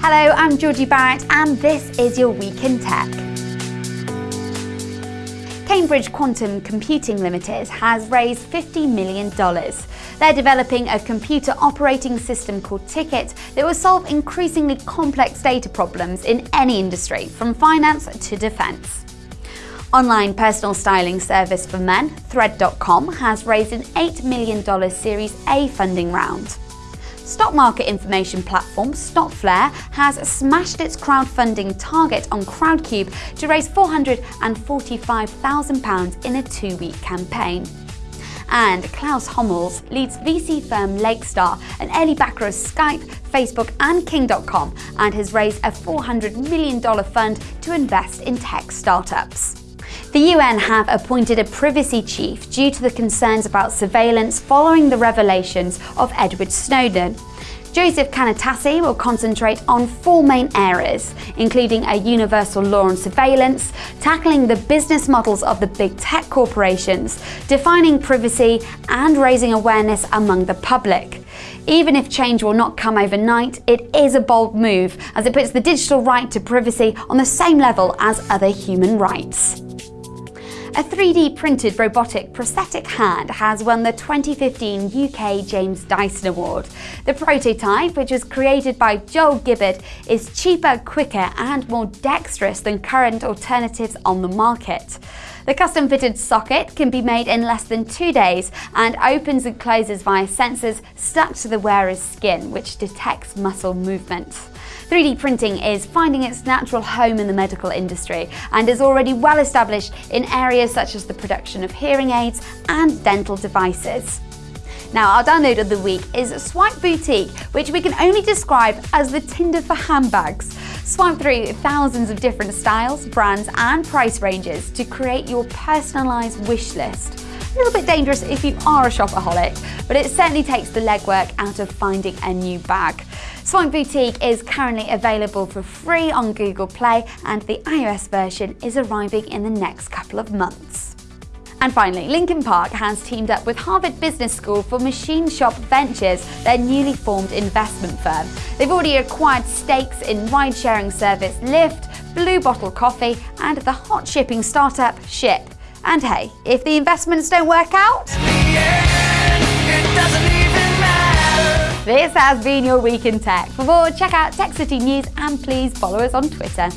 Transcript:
Hello, I'm Georgie Barrett and this is your Week in Tech. Cambridge Quantum Computing Limited has raised $50 million. They're developing a computer operating system called Ticket that will solve increasingly complex data problems in any industry, from finance to defence. Online personal styling service for men, Thread.com, has raised an $8 million Series A funding round. Stock market information platform Stockflare has smashed its crowdfunding target on Crowdcube to raise £445,000 in a two-week campaign. And Klaus Hommels leads VC firm Lakestar, an early backer of Skype, Facebook and King.com and has raised a $400 million fund to invest in tech startups. The UN have appointed a privacy chief due to the concerns about surveillance following the revelations of Edward Snowden. Joseph Cannataci will concentrate on four main areas, including a universal law on surveillance, tackling the business models of the big tech corporations, defining privacy, and raising awareness among the public. Even if change will not come overnight, it is a bold move as it puts the digital right to privacy on the same level as other human rights. A 3D printed robotic prosthetic hand has won the 2015 UK James Dyson Award. The prototype, which was created by Joel Gibbard, is cheaper, quicker and more dexterous than current alternatives on the market. The custom fitted socket can be made in less than two days and opens and closes via sensors stuck to the wearer's skin, which detects muscle movement. 3D printing is finding its natural home in the medical industry and is already well established in areas such as the production of hearing aids and dental devices. Now, our download of the week is Swipe Boutique, which we can only describe as the Tinder for handbags. Swipe through thousands of different styles, brands, and price ranges to create your personalised wish list. A little bit dangerous if you are a shopaholic, but it certainly takes the legwork out of finding a new bag. Swipe Boutique is currently available for free on Google Play and the iOS version is arriving in the next couple of months. And finally, Linkin Park has teamed up with Harvard Business School for Machine Shop Ventures, their newly formed investment firm. They've already acquired stakes in ride-sharing service Lyft, Blue Bottle Coffee and the hot shipping startup Shyp. And hey, if the investments don't work out, this has been your Week in Tech. For more, check out Tech City News and please follow us on Twitter.